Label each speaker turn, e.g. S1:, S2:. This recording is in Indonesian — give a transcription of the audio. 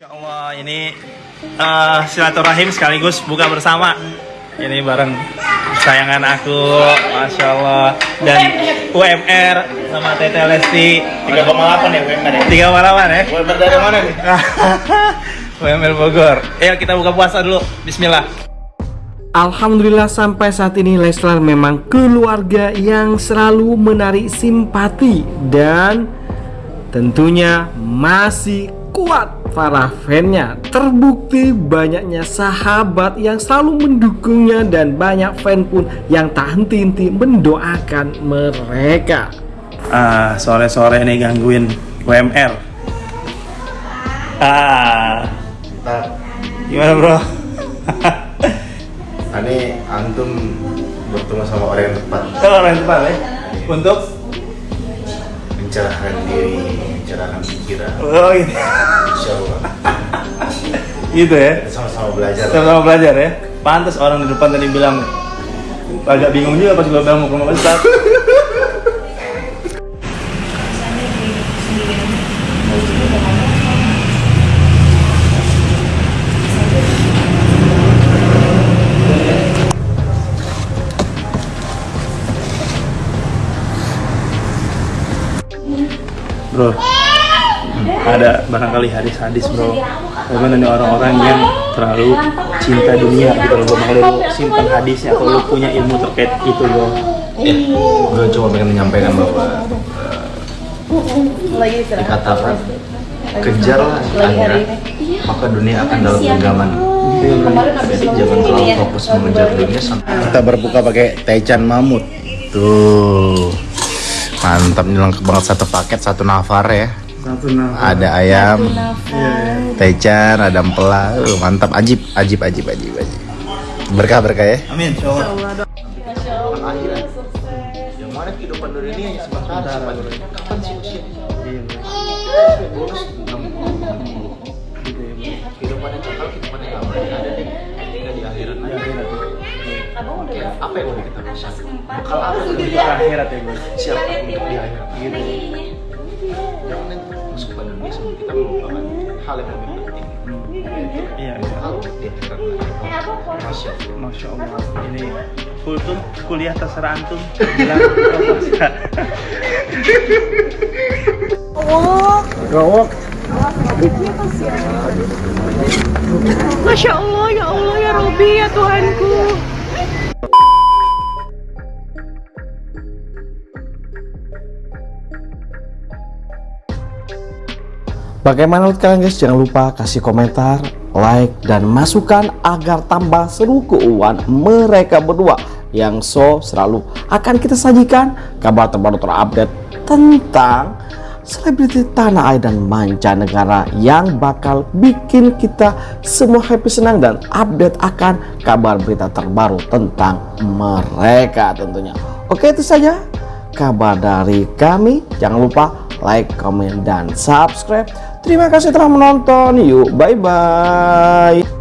S1: Insya Allah ini uh, silaturahim sekaligus buka bersama. Ini bareng sayangan aku, masya Allah dan UMR sama Tete Lesti
S2: 3,8 ya UMR ya?
S1: tiga malawan ya.
S2: UMR dari mana nih?
S1: UMR Bogor. Ayo kita buka puasa dulu. Bismillah.
S3: Alhamdulillah sampai saat ini Leslar memang keluarga yang selalu menarik simpati dan tentunya masih kuat para fannya terbukti banyaknya sahabat yang selalu mendukungnya dan banyak fan pun yang tak henti-henti mendoakan mereka
S1: Ah, sore-sore ini gangguin UMR. Ah, gimana bro?
S2: ini antum bertemu sama orang yang tepat
S1: orang yang tepat ya. Untuk
S2: mencerahkan diri, mencerahkan pikiran.
S1: oh ini,
S2: Insya Allah.
S1: gitu ya.
S2: Sama-sama belajar.
S1: Sama-sama belajar ya. Pantas orang di depan tadi bilang agak bingung juga pas gue bilang mau ke rumah Ustaz. Bro, ada barangkali hadis-hadis bro. Bagaimana nih orang-orang yang terlalu cinta dunia gitu loh mau lu simpan hadisnya atau lu punya ilmu terkait itu bro.
S2: Ya, gue cuma pengen menyampaikan bahwa
S4: lagi istirahat
S2: dikatakan kejarlah akhirat, maka dunia akan dalam genggaman.
S4: kemarin habis
S2: Jadi jangan terlalu
S4: ya.
S2: fokus mengejar dunia sampai kita berbuka pakai taichan mamut. Tuh. Mantap nih lengkap banget satu paket satu nafar ya.
S1: Satu nama
S2: Ada ayam, taichan, ada empela. Uh, mantap ajib, ajib, ajib, ajib, ajib. Berkah berkah ya.
S1: Amin.
S2: Yang mana kehidupan dunia ini hanya sebentar. Kapan sih usia? Bonus 60. Kehidupan yang Oke, apa yang udah kita Bekal apa yang udah
S1: Di akhirat ya bro
S2: siapkan untuk di akhirat?
S1: Gitu
S2: Jangan nanti masuk ke dunia sebelum kita melupakan hal yang lebih penting.
S1: Iya, iya.
S2: Akhirat. Masya Allah.
S1: Masya Allah. Ini kultum kuliah terserah antum. Bilang proposal.
S4: Masya Allah ya Allah ya Robi ya Tuhanku
S3: Bagaimana menurut kalian guys? Jangan lupa kasih komentar, like, dan masukan agar tambah seru keuangan mereka berdua yang so selalu akan kita sajikan kabar terbaru terupdate tentang selebriti tanah air dan mancanegara yang bakal bikin kita semua happy senang dan update akan kabar berita terbaru tentang mereka tentunya. Oke itu saja kabar dari kami. Jangan lupa like, comment, dan subscribe. Terima kasih telah menonton. Yuk, bye-bye.